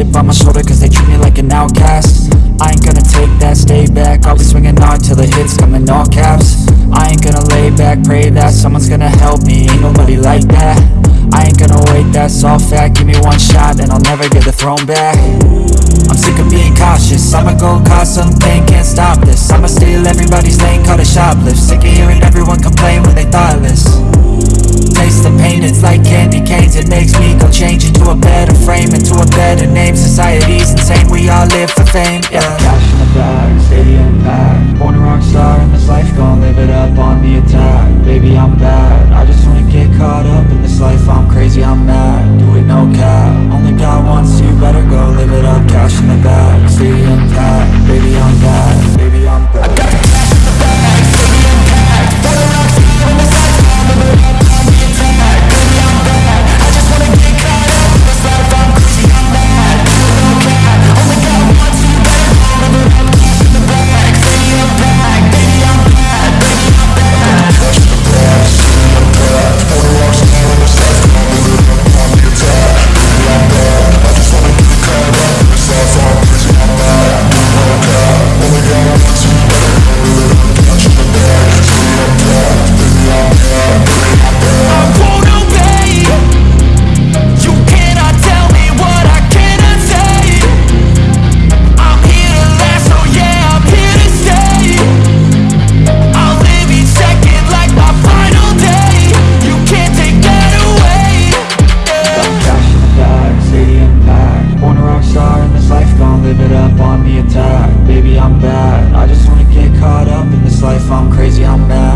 chip on my shoulder cause they treat me like an outcast. I ain't gonna take that, stay back. I'll be swinging hard till the hits come in all caps. I ain't gonna lay back, pray that someone's gonna help me. Ain't nobody like that. I ain't gonna wait, that's all fact. Give me one shot and I'll never get the throne back. I'm sick of being cautious. I'ma go cause something, can't stop this. I'ma steal everybody's lane, call it shoplift. Sick of hearing everyone complain when they thoughtless. Taste the pain, it's like candy canes. It makes me frame Into a better name, society's insane. We all live for fame, yeah. Cash in the bag, stadium packed Born a rock star, in this life gon' live it up on the attack. Baby, I'm bad, I just wanna get caught up in this life. I'm crazy, I'm I just wanna get caught up in this life. I'm crazy, I'm mad.